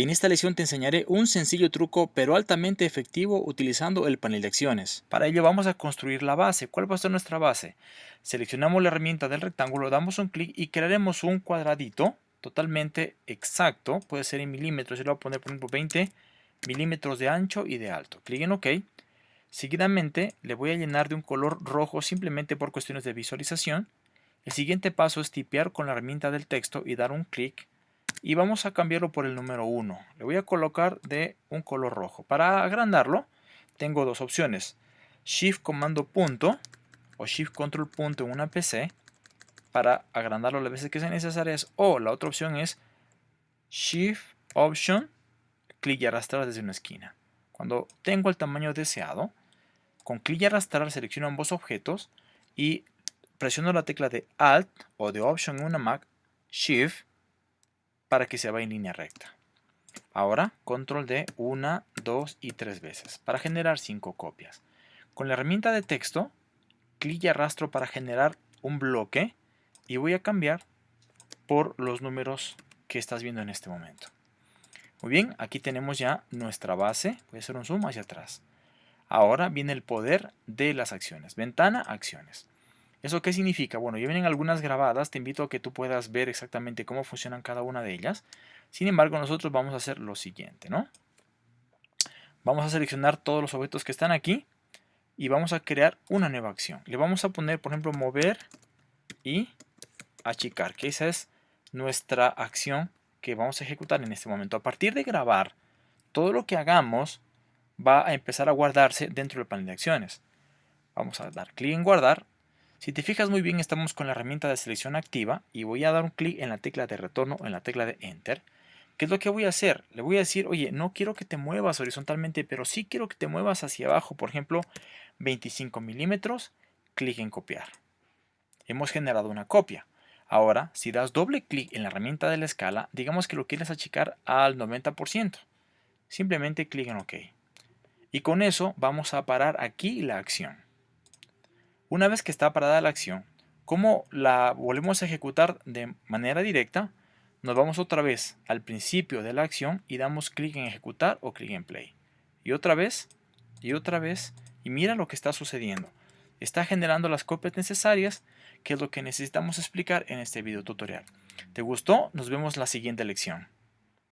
En esta lección te enseñaré un sencillo truco pero altamente efectivo utilizando el panel de acciones. Para ello vamos a construir la base. ¿Cuál va a ser nuestra base? Seleccionamos la herramienta del rectángulo, damos un clic y crearemos un cuadradito totalmente exacto. Puede ser en milímetros, yo le voy a poner por ejemplo 20 milímetros de ancho y de alto. Clic en OK. Seguidamente le voy a llenar de un color rojo simplemente por cuestiones de visualización. El siguiente paso es tipear con la herramienta del texto y dar un clic y vamos a cambiarlo por el número 1. Le voy a colocar de un color rojo. Para agrandarlo tengo dos opciones. Shift comando punto o Shift control punto en una PC para agrandarlo las veces que sean necesarias o la otra opción es Shift Option clic y arrastrar desde una esquina. Cuando tengo el tamaño deseado, con clic y arrastrar selecciono ambos objetos y presiono la tecla de Alt o de Option en una Mac, Shift para que se vaya en línea recta. Ahora, control D 1, 2 y 3 veces para generar 5 copias. Con la herramienta de texto, clic y arrastro para generar un bloque y voy a cambiar por los números que estás viendo en este momento. Muy bien, aquí tenemos ya nuestra base. Voy a hacer un zoom hacia atrás. Ahora viene el poder de las acciones. Ventana, acciones. ¿Eso qué significa? Bueno, ya vienen algunas grabadas, te invito a que tú puedas ver exactamente cómo funcionan cada una de ellas. Sin embargo, nosotros vamos a hacer lo siguiente, ¿no? Vamos a seleccionar todos los objetos que están aquí y vamos a crear una nueva acción. Le vamos a poner, por ejemplo, mover y achicar, que esa es nuestra acción que vamos a ejecutar en este momento. A partir de grabar, todo lo que hagamos va a empezar a guardarse dentro del panel de acciones. Vamos a dar clic en guardar si te fijas muy bien estamos con la herramienta de selección activa y voy a dar un clic en la tecla de retorno en la tecla de Enter. ¿Qué es lo que voy a hacer? Le voy a decir, oye, no quiero que te muevas horizontalmente, pero sí quiero que te muevas hacia abajo. Por ejemplo, 25 milímetros, clic en copiar. Hemos generado una copia. Ahora, si das doble clic en la herramienta de la escala, digamos que lo quieres achicar al 90%. Simplemente clic en OK. Y con eso vamos a parar aquí la acción. Una vez que está parada la acción, como la volvemos a ejecutar de manera directa, nos vamos otra vez al principio de la acción y damos clic en ejecutar o clic en play. Y otra vez, y otra vez, y mira lo que está sucediendo. Está generando las copias necesarias, que es lo que necesitamos explicar en este video tutorial. ¿Te gustó? Nos vemos la siguiente lección.